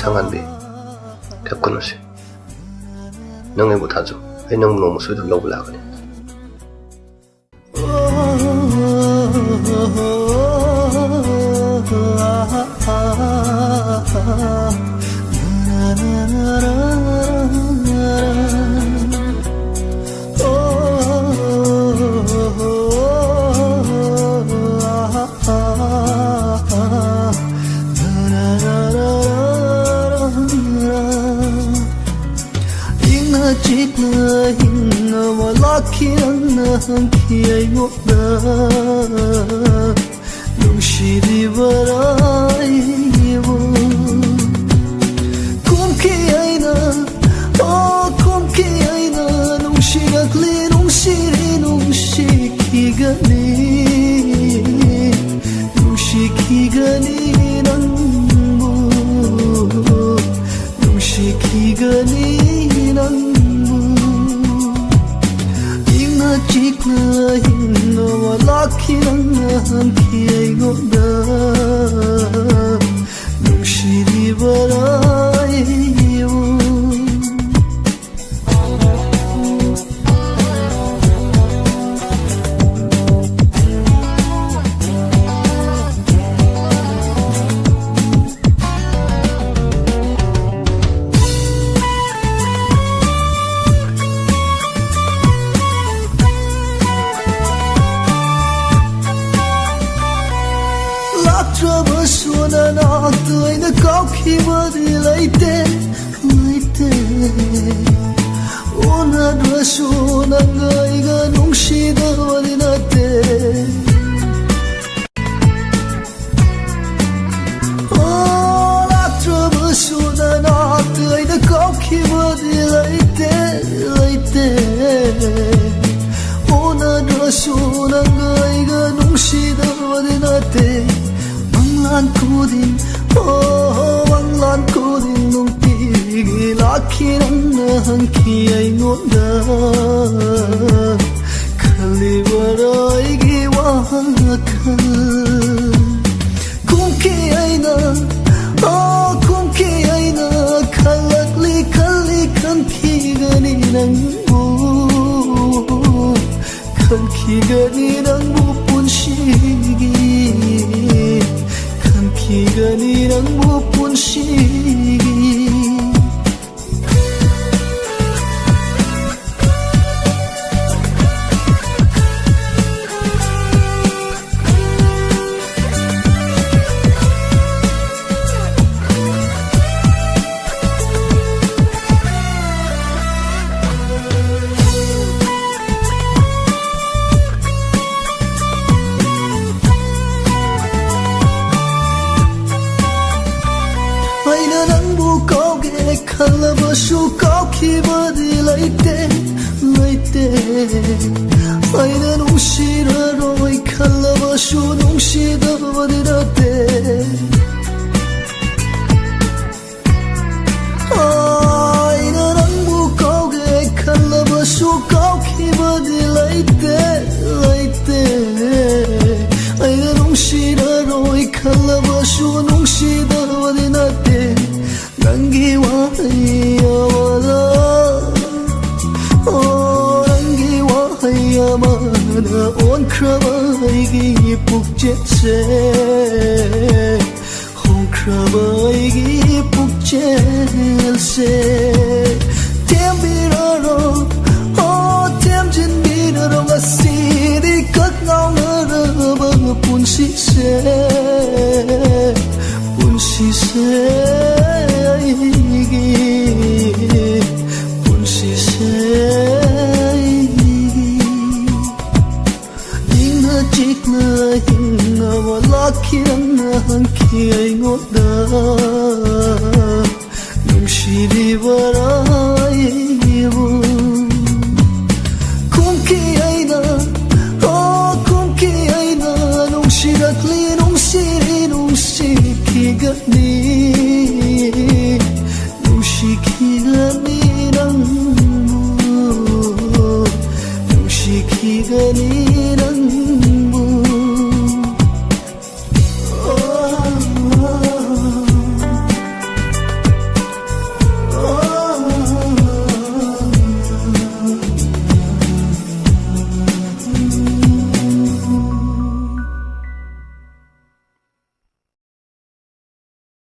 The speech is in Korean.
창한데. 백건우씨. 능해 못하죠. 해능 너무 소리 눌러보려 그래. إن ولكنك يبدا نمشي ببرايبك hơn thì ngộ đời 멈춰보소나 너또이나 꼭힘어들라이때 그때 오나도소나 너희가 농시다 khi đánh mưa hơn khi ấy ngốn đời 그리 이나, 갈라리 갈리 간, 기 간이 난, 뭐 간, 피근이 낭부뿐 시기. 칸 피근이 낭부뿐 시기. Kalbaşu kalki bari leyte leyte Aynen uşira roy kalbaşu no ôn khơi ghi bục chết xe hôn khơi ghi bục chết xe thêm bi rơ rơ ô thêm chân bi rơ khiến hương kia ngốt đỡ Nung chỉ đi vỡ đói yêu Cũng kia ấy đỡ Ô Nung chỉ đặt nung chỉ nung chỉ kia